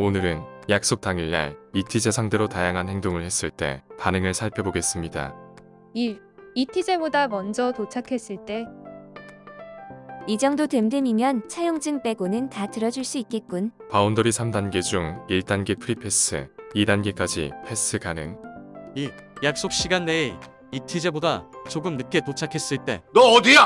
오늘은 약속 당일날 이티제 상대로 다양한 행동을 했을 때 반응을 살펴보겠습니다. 1. 이티제보다 먼저 도착했을 때 이 정도 됨됨이면 차용증 빼고는 다 들어줄 수 있겠군. boundary 3단계 중 1단계 free pass, 2단계까지 패스 가능. 2. 약속 시간 내에 이티제보다 조금 늦게 도착했을 때 너 어디야?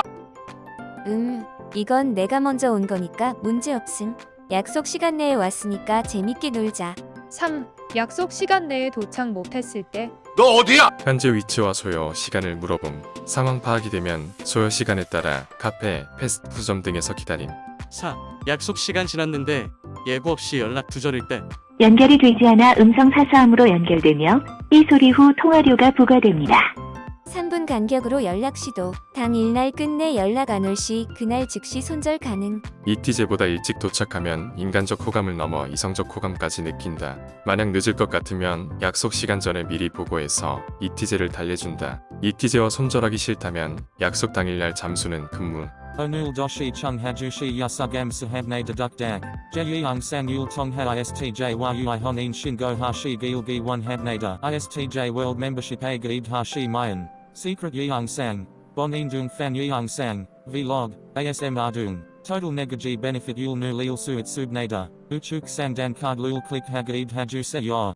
음, 이건 내가 먼저 온 거니까 문제 없음. 약속 시간 내에 왔으니까 재밌게 놀자. 3. 약속 시간 내에 도착 못했을 때 너 어디야? 현재 위치와 소요, 시간을 물어봄. 상황 파악이 되면 소요 시간에 따라 카페, 패스트푸드점 등에서 기다림. 4. 약속 시간 지났는데 예고 없이 연락 두절일 때 연결이 되지 않아 음성 사서함으로 연결되며 이 소리 후 통화료가 부과됩니다. 3분 간격으로 연락 시도. 당일날 끝내 연락 안 올 시 그날 즉시 손절 가능. 이티제보다 일찍 도착하면 인간적 호감을 넘어 이성적 호감까지 느낀다. 만약 늦을 것 같으면 약속 시간 전에 미리 보고해서 이티제를 달래준다. 이티제와 손절하기 싫다면 약속 당일날 잠수는 근무. Onul doshi chung hajushi yasugam sahabne dedukdak. Jeyang sang yul tongha istj yui honin shingo hashi gilgi one habnada. Istj gaid hashi mayan. Secret yeong sang. Bonin dung fan yeong sang. Vlog. ASM ardung. Total negaji benefit yul nu lil suit subnada. Uchuk sang dan card lul click hagaid haju se yor.